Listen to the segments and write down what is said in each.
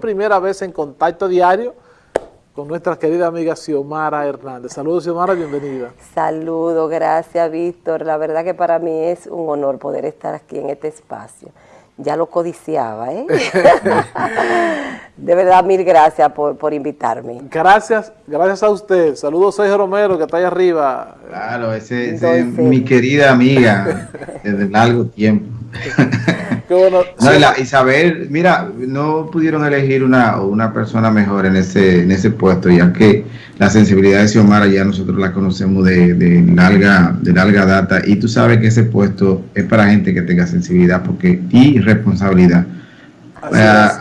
primera vez en contacto diario con nuestra querida amiga Xiomara Hernández. Saludos Xiomara, bienvenida. Saludos, gracias Víctor. La verdad que para mí es un honor poder estar aquí en este espacio. Ya lo codiciaba, ¿eh? de verdad, mil gracias por, invitarme. Gracias, gracias a usted. Saludos Sergio Romero, que está ahí arriba. Claro, ese, es mi querida amiga desde largo tiempo. Isabel, mira, no pudieron elegir una, una persona mejor en ese, en ese puesto, ya que la sensibilidad de Xiomara ya nosotros la conocemos de, de, larga, de larga data, y tú sabes que ese puesto es para gente que tenga sensibilidad porque y responsabilidad.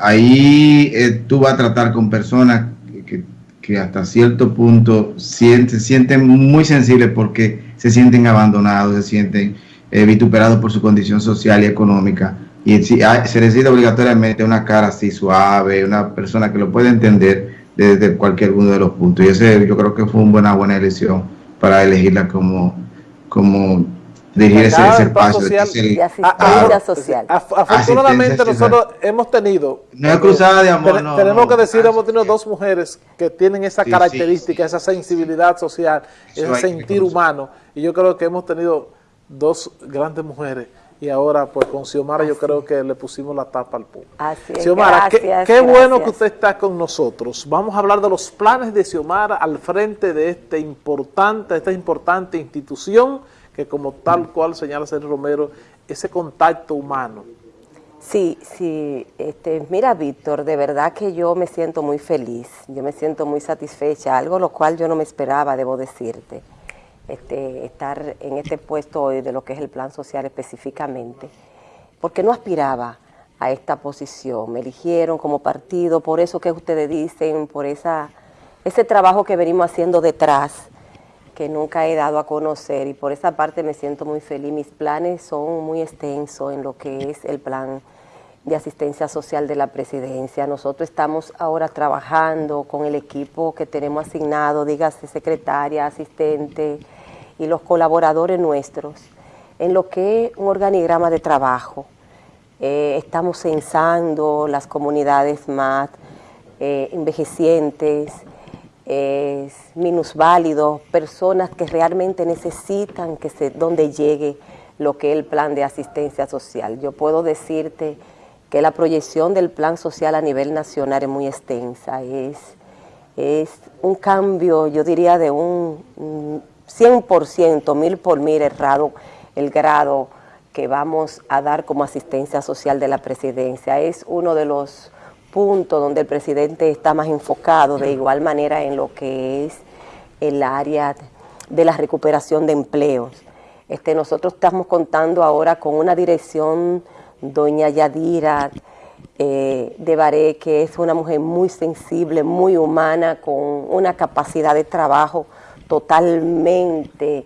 ahí eh, tú vas a tratar con personas que, que hasta cierto punto se sienten muy sensibles porque se sienten abandonados, se sienten eh, vituperados por su condición social y económica y si se necesita obligatoriamente una cara así suave, una persona que lo pueda entender desde cualquier uno de los puntos. Y ese yo creo que fue una buena, buena elección para elegirla como, como dirigir ese, espacio. de asistencia social. afortunadamente nosotros hemos tenido... No es cruzada de amor, Tenemos que decir, hemos tenido dos mujeres que tienen esa característica, esa sensibilidad social, ese sentir humano. Y yo creo que hemos tenido dos grandes mujeres y ahora pues con Xiomara yo creo que le pusimos la tapa al público. Así es, Xiomara, qué, bueno que usted está con nosotros. Vamos a hablar de los planes de Xiomara al frente de este importante, esta importante institución que como tal cual señala Sergio Romero, ese contacto humano. Sí, sí, este, mira Víctor, de verdad que yo me siento muy feliz, yo me siento muy satisfecha, algo lo cual yo no me esperaba, debo decirte. Este, estar en este puesto hoy de lo que es el plan social específicamente, porque no aspiraba a esta posición. Me eligieron como partido, por eso que ustedes dicen, por esa, ese trabajo que venimos haciendo detrás, que nunca he dado a conocer, y por esa parte me siento muy feliz. Mis planes son muy extensos en lo que es el plan de asistencia social de la presidencia. Nosotros estamos ahora trabajando con el equipo que tenemos asignado, dígase secretaria, asistente, y los colaboradores nuestros en lo que es un organigrama de trabajo. Eh, estamos censando las comunidades más eh, envejecientes, minusválidos, personas que realmente necesitan que donde llegue lo que es el plan de asistencia social. Yo puedo decirte que la proyección del plan social a nivel nacional es muy extensa, es, es un cambio, yo diría, de un 100%, mil por mil errado el grado que vamos a dar como asistencia social de la presidencia. Es uno de los puntos donde el presidente está más enfocado de igual manera en lo que es el área de la recuperación de empleos. Este, nosotros estamos contando ahora con una dirección, doña Yadira eh, de Baré, que es una mujer muy sensible, muy humana, con una capacidad de trabajo totalmente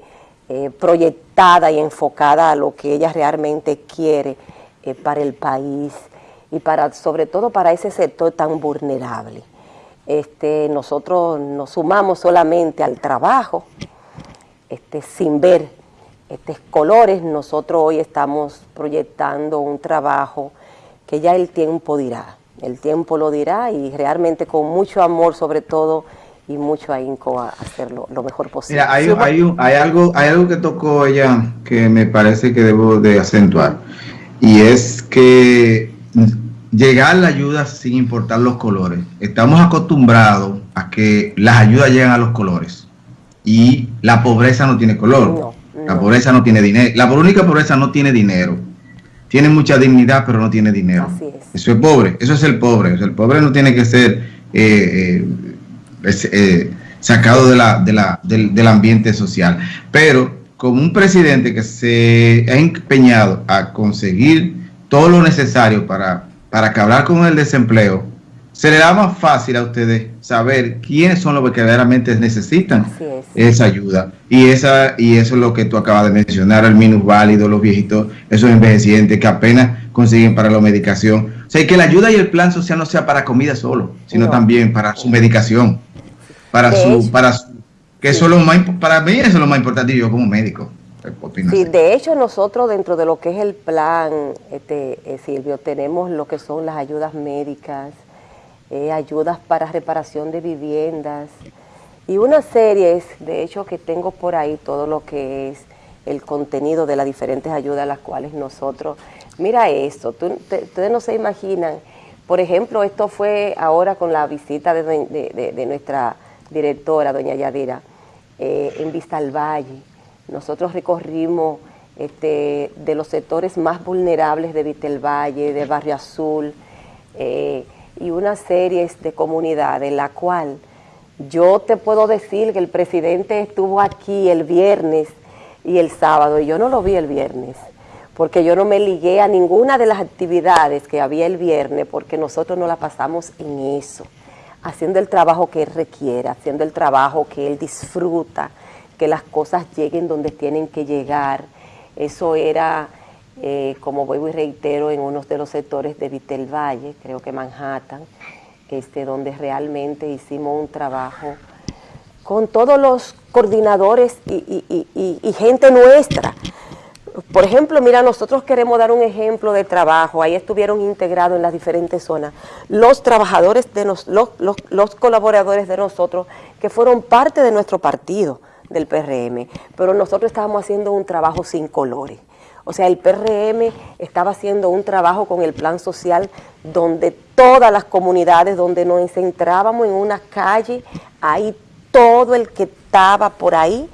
eh, proyectada y enfocada a lo que ella realmente quiere eh, para el país y para sobre todo para ese sector tan vulnerable. Este, nosotros nos sumamos solamente al trabajo, este, sin ver estos colores, nosotros hoy estamos proyectando un trabajo que ya el tiempo dirá, el tiempo lo dirá y realmente con mucho amor sobre todo y mucho ahínco a hacerlo lo mejor posible. Mira, hay, hay, hay, algo, hay algo que tocó ella que me parece que debo de acentuar y es que llegar la ayuda sin importar los colores. Estamos acostumbrados a que las ayudas llegan a los colores y la pobreza no tiene color. La pobreza no tiene dinero. La única pobreza no tiene dinero. Tiene mucha dignidad, pero no tiene dinero. Eso es pobre. Eso es el pobre. el pobre no tiene que ser eh, eh, eh, sacado de la, de la, del, ambiente social. Pero como un presidente que se ha empeñado a conseguir todo lo necesario para, para acabar con el desempleo, se le da más fácil a ustedes saber quiénes son los que verdaderamente necesitan esa ayuda. Y esa y eso es lo que tú acabas de mencionar, el minusválido, los viejitos, esos envejecientes que apenas consiguen para la medicación. O sea, que la ayuda y el plan social no sea para comida solo, sino también para su medicación para su, para que eso lo más, para mí eso es lo más importante yo como médico. Sí, de hecho nosotros dentro de lo que es el plan, este, eh, Silvio, tenemos lo que son las ayudas médicas, eh, ayudas para reparación de viviendas y una serie, de hecho que tengo por ahí todo lo que es el contenido de las diferentes ayudas a las cuales nosotros, mira esto, ustedes no se imaginan, por ejemplo, esto fue ahora con la visita de, nuestra directora, doña Yadira, eh, en Vista al Valle, nosotros recorrimos este, de los sectores más vulnerables de Vista al Valle, de Barrio Azul, eh, y una serie de comunidades, en la cual yo te puedo decir que el presidente estuvo aquí el viernes y el sábado, y yo no lo vi el viernes, porque yo no me ligué a ninguna de las actividades que había el viernes, porque nosotros no la pasamos en eso, haciendo el trabajo que él requiere, haciendo el trabajo que él disfruta, que las cosas lleguen donde tienen que llegar. Eso era, eh, como vuelvo y reitero, en uno de los sectores de Vitel Valle, creo que Manhattan, este, donde realmente hicimos un trabajo con todos los coordinadores y, gente nuestra. Por ejemplo, mira, nosotros queremos dar un ejemplo de trabajo, ahí estuvieron integrados en las diferentes zonas. Los trabajadores, de los, los, colaboradores de nosotros que fueron parte de nuestro partido del PRM, pero nosotros estábamos haciendo un trabajo sin colores. O sea, el PRM estaba haciendo un trabajo con el plan social donde todas las comunidades, donde nos centrábamos en una calle, ahí todo el que estaba por ahí,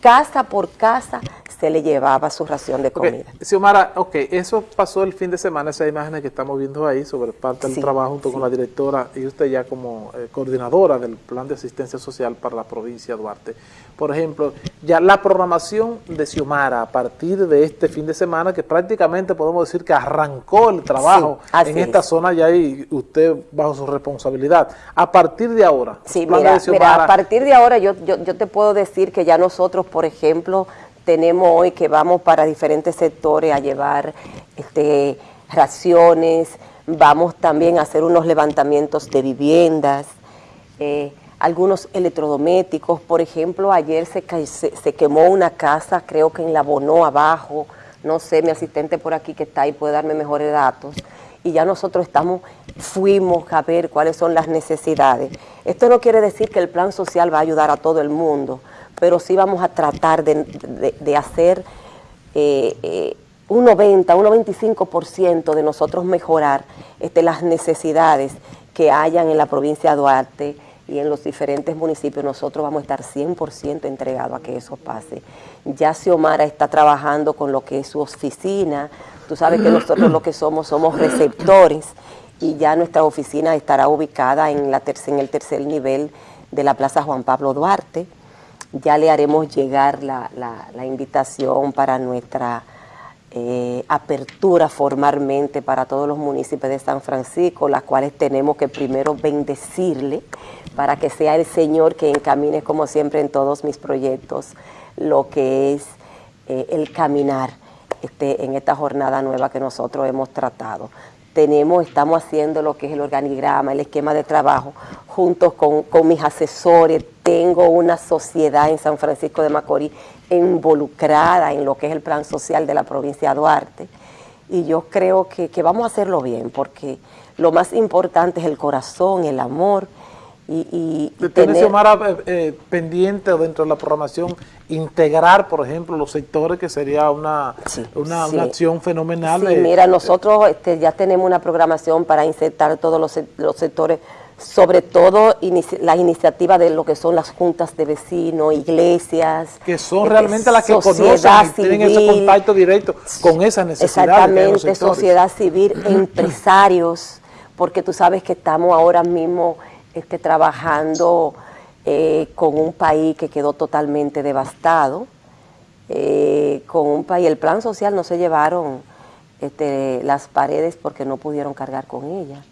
casa por casa, se le llevaba su ración de comida. Okay. Xiomara, ok, eso pasó el fin de semana, esas imágenes que estamos viendo ahí sobre parte del trabajo junto con la directora y usted ya como eh, coordinadora del plan de asistencia social para la provincia de Duarte. Por ejemplo, ya la programación de Xiomara a partir de este fin de semana, que prácticamente podemos decir que arrancó el trabajo en esta zona ya y usted bajo su responsabilidad. A partir de ahora. Sí, mira, mira, a partir de ahora yo, yo, yo te puedo decir que ya nosotros, por ejemplo, tenemos hoy que vamos para diferentes sectores a llevar este, raciones, vamos también a hacer unos levantamientos de viviendas, eh, algunos electrodomésticos, por ejemplo, ayer se, se, quemó una casa, creo que en la Bonó abajo, no sé, mi asistente por aquí que está ahí puede darme mejores datos, y ya nosotros estamos, fuimos a ver cuáles son las necesidades. Esto no quiere decir que el plan social va a ayudar a todo el mundo, pero sí vamos a tratar de, hacer eh, eh, un 90, un 95% de nosotros mejorar este, las necesidades que hayan en la provincia de Duarte y en los diferentes municipios. Nosotros vamos a estar 100% entregados a que eso pase. Ya Xiomara está trabajando con lo que es su oficina. Tú sabes que nosotros lo que somos, somos receptores y ya nuestra oficina estará ubicada en, la en el tercer nivel de la Plaza Juan Pablo Duarte ya le haremos llegar la, invitación para nuestra eh, apertura formalmente para todos los municipios de San Francisco, las cuales tenemos que primero bendecirle para que sea el Señor que encamine, como siempre en todos mis proyectos, lo que es eh, el caminar este, en esta jornada nueva que nosotros hemos tratado tenemos, estamos haciendo lo que es el organigrama, el esquema de trabajo, juntos con, mis asesores, tengo una sociedad en San Francisco de Macorís involucrada en lo que es el plan social de la provincia de Duarte, y yo creo que, vamos a hacerlo bien, porque lo más importante es el corazón, el amor, y, y ¿Tiene eh, eh, pendiente dentro de la programación integrar, por ejemplo, los sectores, que sería una, una, acción fenomenal? Sí, mira, nosotros este, ya tenemos una programación para insertar todos los, los sectores, sobre todo las iniciativas de lo que son las juntas de vecinos, iglesias. Que son realmente las que conocen tienen ese contacto directo con esas necesidades. Exactamente, sociedad civil, empresarios, porque tú sabes que estamos ahora mismo este, trabajando eh, con un país que quedó totalmente devastado, eh, con un país, el plan social no se llevaron este, las paredes porque no pudieron cargar con ellas.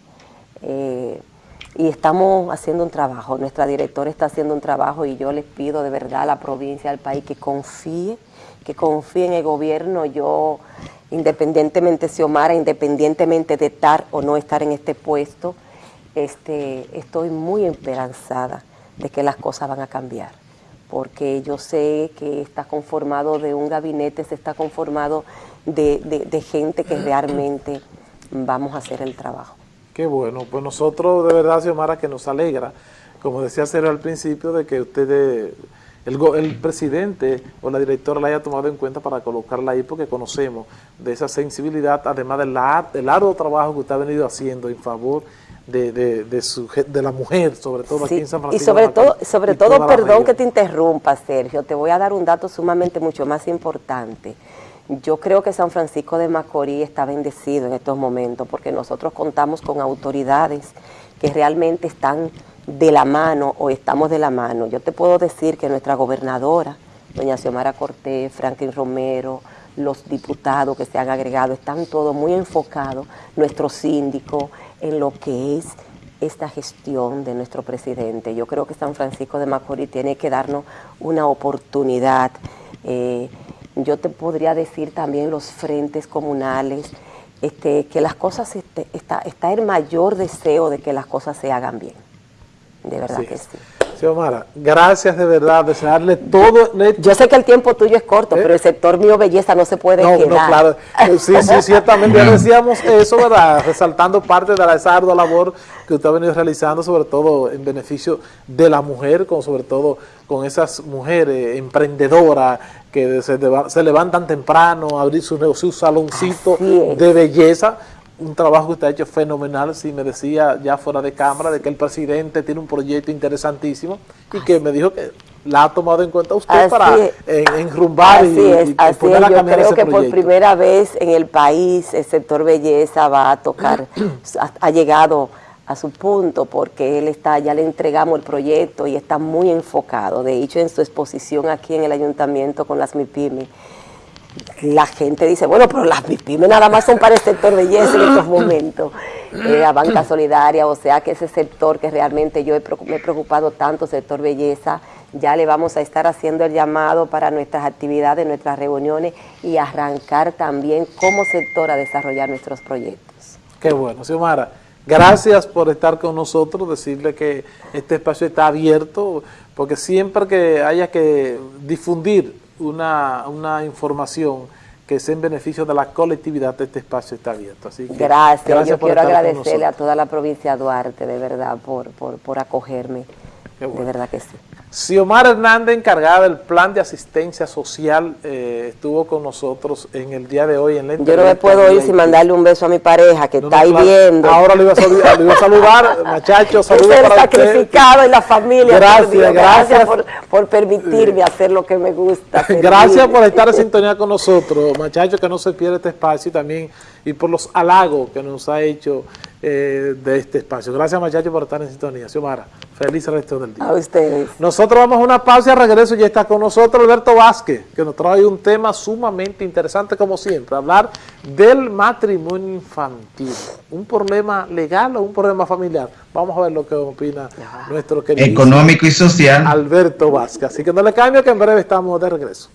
Eh, y estamos haciendo un trabajo, nuestra directora está haciendo un trabajo y yo les pido de verdad a la provincia, al país que confíe, que confíe en el gobierno. Yo, independientemente de Xiomara, independientemente de estar o no estar en este puesto, este, estoy muy esperanzada de que las cosas van a cambiar, porque yo sé que está conformado de un gabinete, se está conformado de, gente que realmente vamos a hacer el trabajo. Qué bueno, pues nosotros de verdad, Xiomara, que nos alegra, como decía Sergio al principio, de que ustedes, el, el presidente o la directora la haya tomado en cuenta para colocarla ahí, porque conocemos de esa sensibilidad, además del, arduo trabajo que usted ha venido haciendo en favor de, de, de, su, de la mujer, sobre todo aquí en San Francisco. Y sobre todo, sobre todo perdón que te interrumpa, Sergio, te voy a dar un dato sumamente mucho más importante. Yo creo que San Francisco de Macorís está bendecido en estos momentos porque nosotros contamos con autoridades que realmente están de la mano o estamos de la mano. Yo te puedo decir que nuestra gobernadora, doña Xiomara Cortés, Franklin Romero, los diputados que se han agregado, están todos muy enfocados, nuestro síndico, en lo que es esta gestión de nuestro presidente. Yo creo que San Francisco de Macorís tiene que darnos una oportunidad. Eh, yo te podría decir también los frentes comunales, este, que las cosas, este, está, está el mayor deseo de que las cosas se hagan bien. De verdad que sí. Xiomara, gracias de verdad, desearle todo. Yo sé que el tiempo tuyo es corto, ¿Eh? pero el sector mío belleza no se puede no, quedar. No, claro, eh, sí, sí, ciertamente ya decíamos eso, ¿verdad? Resaltando parte de la, esa ardua labor que usted ha venido realizando, sobre todo en beneficio de la mujer, con, sobre todo con esas mujeres emprendedoras que se, se levantan temprano a abrir su, su saloncito de belleza, un trabajo que usted ha hecho fenomenal, si me decía ya fuera de cámara, de que el presidente tiene un proyecto interesantísimo y que me dijo que la ha tomado en cuenta usted para enrumbar y, es, así es. Yo creo que por primera vez en el país el sector belleza va a tocar, ha, llegado a su punto porque él está, ya le entregamos el proyecto y está muy enfocado. De hecho, en su exposición aquí en el ayuntamiento con las MIPIMI, la gente dice, bueno, pero las MIPIME nada más son para el sector belleza en estos momentos. Eh, la banca solidaria, o sea que ese sector que realmente yo me he preocupado tanto, sector belleza, ya le vamos a estar haciendo el llamado para nuestras actividades, nuestras reuniones y arrancar también como sector a desarrollar nuestros proyectos. Qué bueno, Xiomara. Gracias por estar con nosotros, decirle que este espacio está abierto, porque siempre que haya que difundir una, una información que sea en beneficio de la colectividad, este espacio está abierto. Así que, gracias, yo quiero agradecerle a toda la provincia de Duarte, de verdad, por, por, por acogerme, de verdad que sí. Xiomara Hernández, encargada del plan de asistencia social, eh, estuvo con nosotros en el día de hoy en la Yo no me puedo ir sin mandarle un beso a mi pareja que está ahí viendo. Ahora le iba a saludar, le iba a saludar muchachos, saludos para sacrificado en la familia. Gracias, gracias. por, por, permitirme hacer lo que me gusta. gracias por estar en sintonía con nosotros, muchachos, que no se pierda este espacio y también y por los halagos que nos ha hecho eh, de este espacio. Gracias, muchachos, por estar en sintonía. Xiomara, feliz resto del día. A ustedes. Nosotros vamos a una pausa y regreso. Ya está con nosotros Alberto Vázquez, que nos trae un tema sumamente interesante, como siempre, hablar del matrimonio infantil. ¿Un problema legal o un problema familiar? Vamos a ver lo que opina nuestro querido económico y social Alberto Vázquez. Así que no le cambio, que en breve estamos de regreso.